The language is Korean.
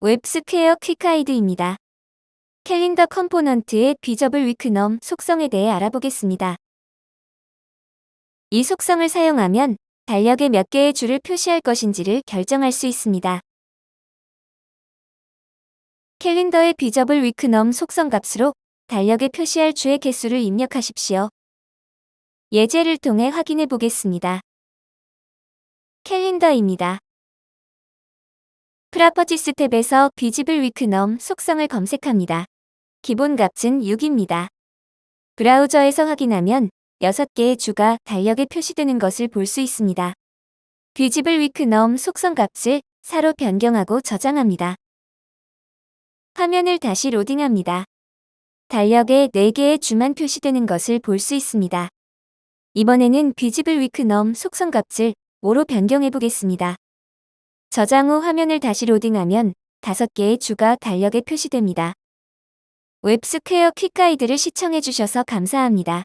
웹스퀘어 quick guide입니다. 캘린더 component의 visibleWeekNum 속성에 대해 알아보겠습니다. 이 속성을 사용하면 달력에 몇 개의 줄을 표시할 것인지를 결정할 수 있습니다. 캘린더의 visibleWeekNum 속성 값으로 달력에 표시할 주의 개수를 입력하십시오. 예제를 통해 확인해 보겠습니다. 캘린더입니다. properties 탭에서 visibleWeekNum 속성을 검색합니다. 기본 값은 6입니다. 브라우저에서 확인하면 6개의 주가 달력에 표시되는 것을 볼 수 있습니다. visibleWeekNum 속성 값을 4로 변경하고 저장합니다. 화면을 다시 로딩합니다. 달력에 4개의 주만 표시되는 것을 볼 수 있습니다. 이번에는 visibleWeekNum 속성 값을 5로 변경해 보겠습니다. 저장 후 화면을 다시 로딩하면 5개의 주가 달력에 표시됩니다. 웹스퀘어 quick guide를 시청해 주셔서 감사합니다.